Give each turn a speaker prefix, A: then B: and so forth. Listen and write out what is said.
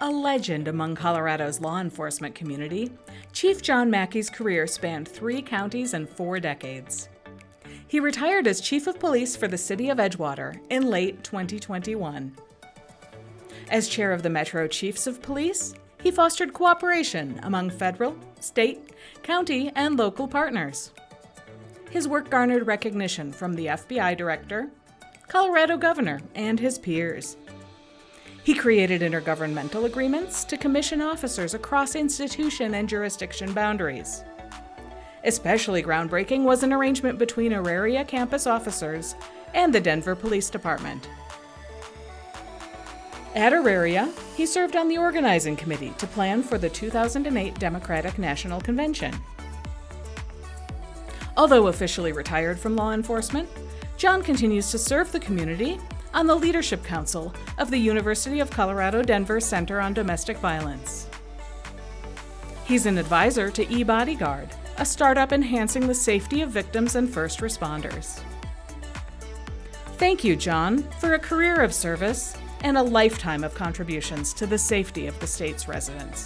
A: A legend among Colorado's law enforcement community, Chief John Mackey's career spanned three counties and four decades. He retired as Chief of Police for the City of Edgewater in late 2021. As chair of the Metro Chiefs of Police, he fostered cooperation among federal, state, county, and local partners. His work garnered recognition from the FBI director, Colorado governor, and his peers. He created intergovernmental agreements to commission officers across institution and jurisdiction boundaries. Especially groundbreaking was an arrangement between Auraria campus officers and the Denver Police Department. At Auraria, he served on the organizing committee to plan for the 2008 Democratic National Convention. Although officially retired from law enforcement, John continues to serve the community on the Leadership Council of the University of Colorado Denver Center on Domestic Violence. He's an advisor to eBodyguard, a startup enhancing the safety of victims and first responders. Thank you, John, for a career of service and a lifetime of contributions to the safety of the state's residents.